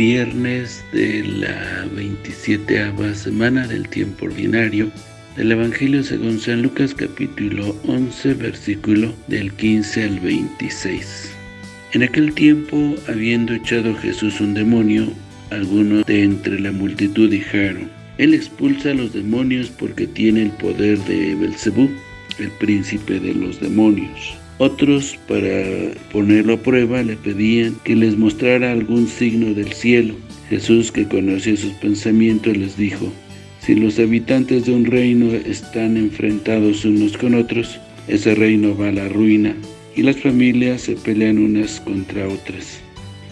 viernes de la 27 semana del tiempo ordinario del Evangelio según San Lucas capítulo 11 versículo del 15 al 26. En aquel tiempo, habiendo echado Jesús un demonio, algunos de entre la multitud dijeron, Él expulsa a los demonios porque tiene el poder de Belcebú, el príncipe de los demonios. Otros, para ponerlo a prueba, le pedían que les mostrara algún signo del cielo. Jesús, que conocía sus pensamientos, les dijo, Si los habitantes de un reino están enfrentados unos con otros, ese reino va a la ruina, y las familias se pelean unas contra otras.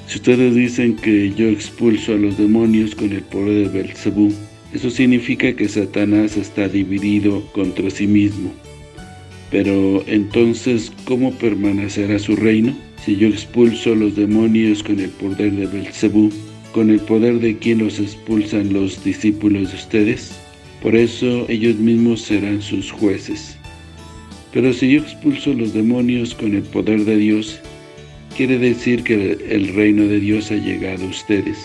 Si ustedes dicen que yo expulso a los demonios con el poder de Belzebú, eso significa que Satanás está dividido contra sí mismo. Pero entonces, ¿cómo permanecerá su reino? Si yo expulso a los demonios con el poder de Belcebú, ¿con el poder de quien los expulsan los discípulos de ustedes? Por eso ellos mismos serán sus jueces. Pero si yo expulso a los demonios con el poder de Dios, quiere decir que el reino de Dios ha llegado a ustedes.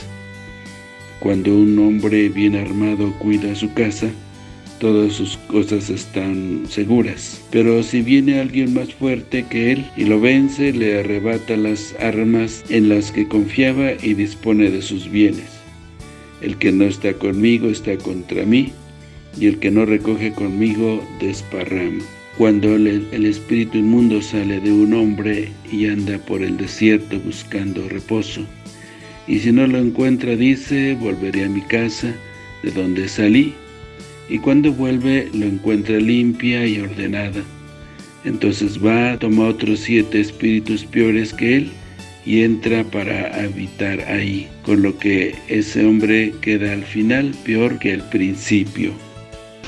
Cuando un hombre bien armado cuida su casa, todas sus cosas están seguras. Pero si viene alguien más fuerte que él y lo vence, le arrebata las armas en las que confiaba y dispone de sus bienes. El que no está conmigo está contra mí, y el que no recoge conmigo desparrama. Cuando el, el, espíritu inmundo sale de un hombre y anda por el desierto buscando reposo, y si no lo encuentra dice, volveré a mi casa de donde salí, y cuando vuelve lo encuentra limpia y ordenada. Entonces va, toma otros siete espíritus peores que él y entra para habitar ahí, con lo que ese hombre queda al final peor que al principio.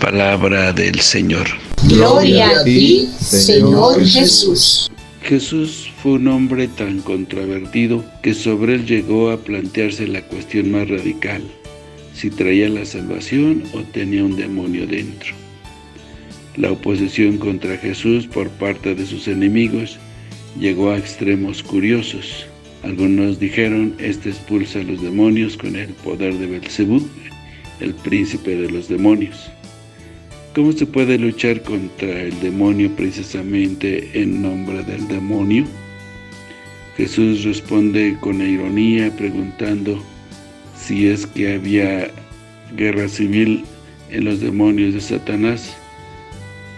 Palabra del Señor. Gloria a ti, Señor Jesús. Jesús fue un hombre tan controvertido que sobre él llegó a plantearse la cuestión más radical si traía la salvación o tenía un demonio dentro. La oposición contra Jesús por parte de sus enemigos llegó a extremos curiosos. Algunos dijeron, este expulsa a los demonios con el poder de Belcebú, el príncipe de los demonios. ¿Cómo se puede luchar contra el demonio precisamente en nombre del demonio? Jesús responde con ironía preguntando, si es que había guerra civil en los demonios de Satanás,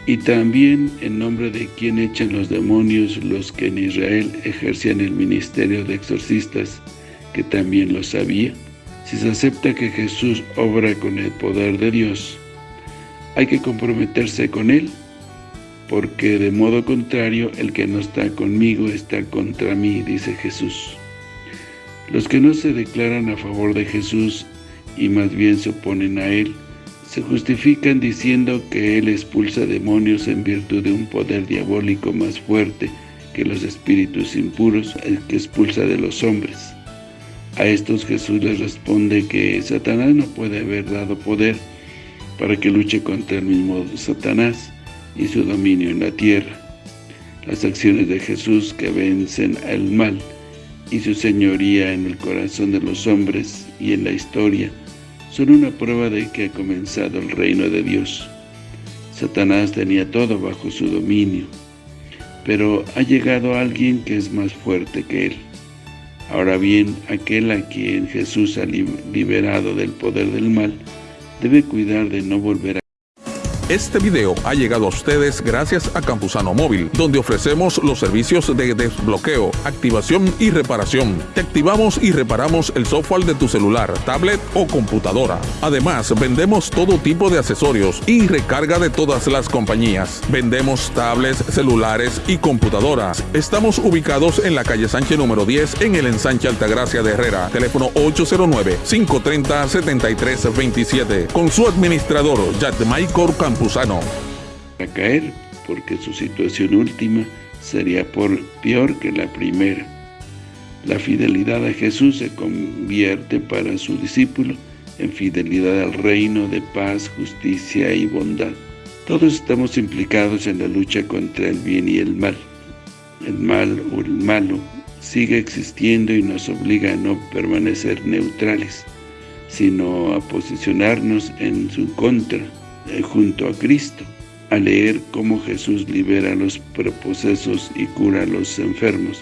y también en nombre de quien echan los demonios los que en Israel ejercían el ministerio de exorcistas, que también lo sabía. Si se acepta que Jesús obra con el poder de Dios, hay que comprometerse con Él, porque de modo contrario, el que no está conmigo está contra mí, dice Jesús. Los que no se declaran a favor de Jesús y más bien se oponen a Él, se justifican diciendo que Él expulsa demonios en virtud de un poder diabólico más fuerte que los espíritus impuros, el que expulsa de los hombres. A estos Jesús les responde que Satanás no puede haber dado poder para que luche contra el mismo Satanás y su dominio en la tierra. Las acciones de Jesús que vencen al mal y su señoría en el corazón de los hombres y en la historia son una prueba de que ha comenzado el reino de Dios. Satanás tenía todo bajo su dominio, pero ha llegado alguien que es más fuerte que él. Ahora bien, aquel a quien Jesús ha liberado del poder del mal, debe cuidar de no volver a este video ha llegado a ustedes gracias a Campusano Móvil, donde ofrecemos los servicios de desbloqueo, activación y reparación. Te activamos y reparamos el software de tu celular, tablet o computadora. Además, vendemos todo tipo de accesorios y recarga de todas las compañías. Vendemos tablets, celulares y computadoras. Estamos ubicados en la calle Sánchez número 10 en el ensanche Altagracia de Herrera. Teléfono 809-530-7327. Con su administrador, Michael A caer porque su situación última sería por peor que la primera. La fidelidad a Jesús se convierte para su discípulo en fidelidad al reino de paz, justicia y bondad. Todos estamos implicados en la lucha contra el bien y el mal. El mal o el malo sigue existiendo y nos obliga a no permanecer neutrales, sino a posicionarnos en su contra, junto a Cristo, a leer cómo Jesús libera a los procesos y cura a los enfermos.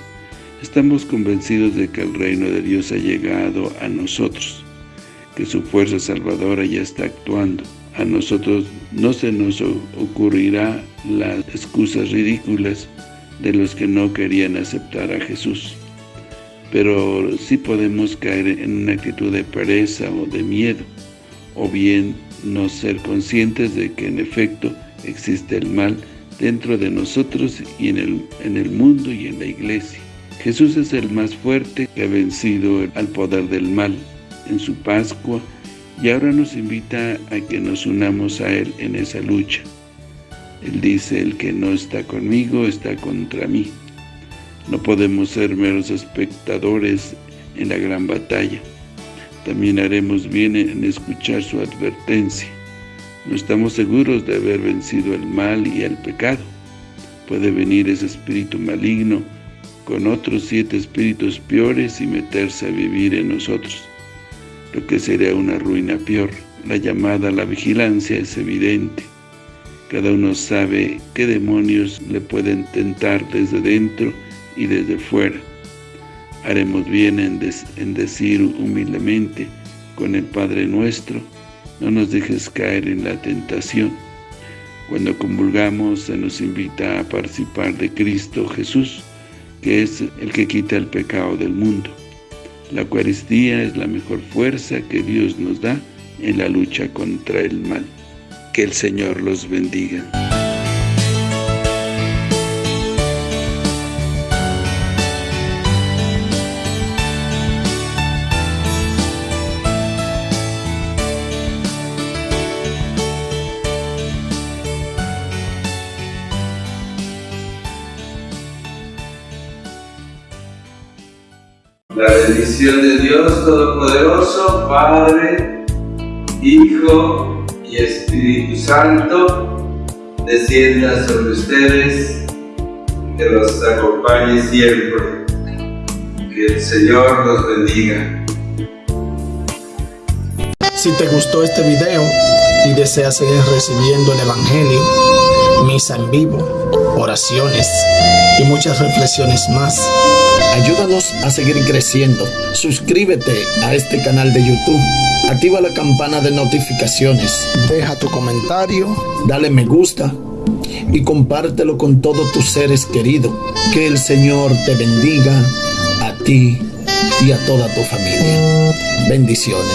Estamos convencidos de que el reino de Dios ha llegado a nosotros, que su fuerza salvadora ya está actuando. A nosotros no se nos ocurrirá las excusas ridículas de los que no querían aceptar a Jesús. Pero sí podemos caer en una actitud de pereza o de miedo, o bien no ser conscientes de que en efecto existe el mal dentro de nosotros y en el, en el mundo y en la iglesia. Jesús es el más fuerte que ha vencido al poder del mal en su Pascua y ahora nos invita a que nos unamos a Él en esa lucha. Él dice, el que no está conmigo está contra mí. No podemos ser meros espectadores en la gran batalla. También haremos bien en escuchar su advertencia. No estamos seguros de haber vencido el mal y el pecado. Puede venir ese espíritu maligno con otros siete espíritus peores y meterse a vivir en nosotros, lo que sería una ruina peor. La llamada a la vigilancia es evidente. Cada uno sabe qué demonios le pueden tentar desde dentro y desde fuera. Haremos bien en, decir humildemente con el Padre nuestro, no nos dejes caer en la tentación. Cuando convulgamos se nos invita a participar de Cristo Jesús, que es el que quita el pecado del mundo. La Eucaristía es la mejor fuerza que Dios nos da en la lucha contra el mal. Que el Señor los bendiga. Bendición de Dios Todopoderoso, Padre, Hijo y Espíritu Santo descienda sobre ustedes, que los acompañe siempre. Que el Señor los bendiga. Si te gustó este video y deseas seguir recibiendo el Evangelio, misa en vivo, oraciones y muchas reflexiones más, ayúdanos a seguir creciendo. Suscríbete a este canal de YouTube Activa la campana de notificaciones. Deja tu comentario, dale me gusta y compártelo con todos tus seres queridos. Que el Señor te bendiga a ti y a toda tu familia. Bendiciones.